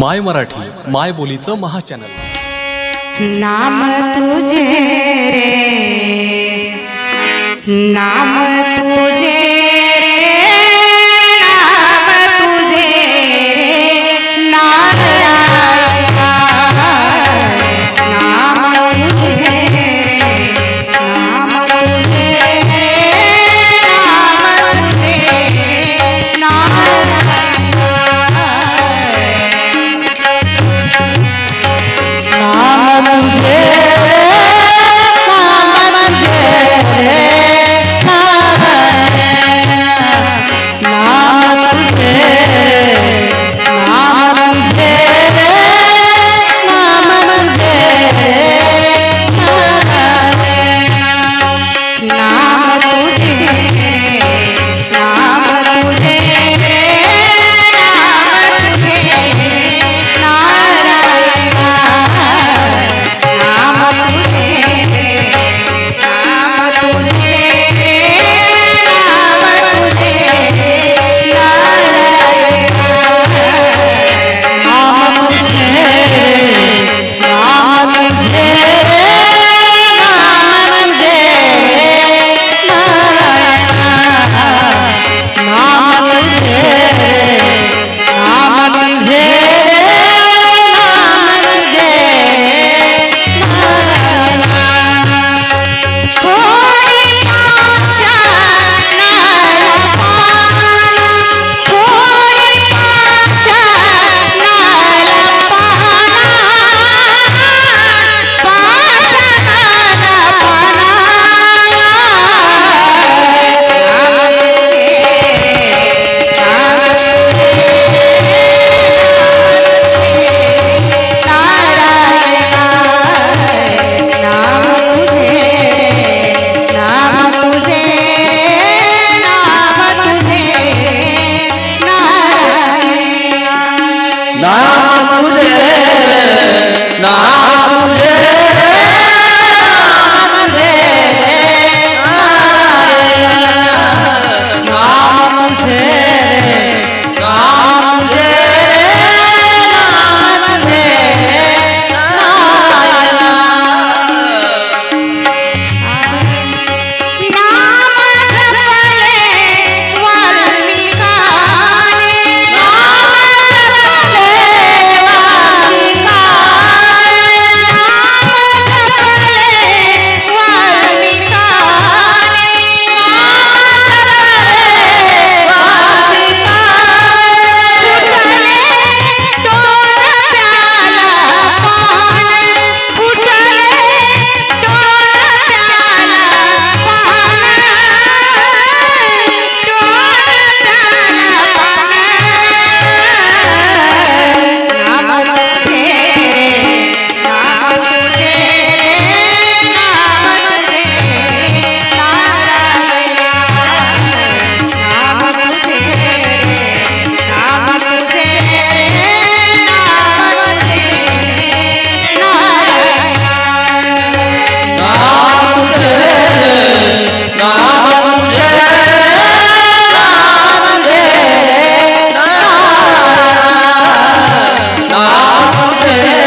माय मराठी माय बोलीचं महाचॅनल. नाम तुझे रे. नाम तुझे yeah.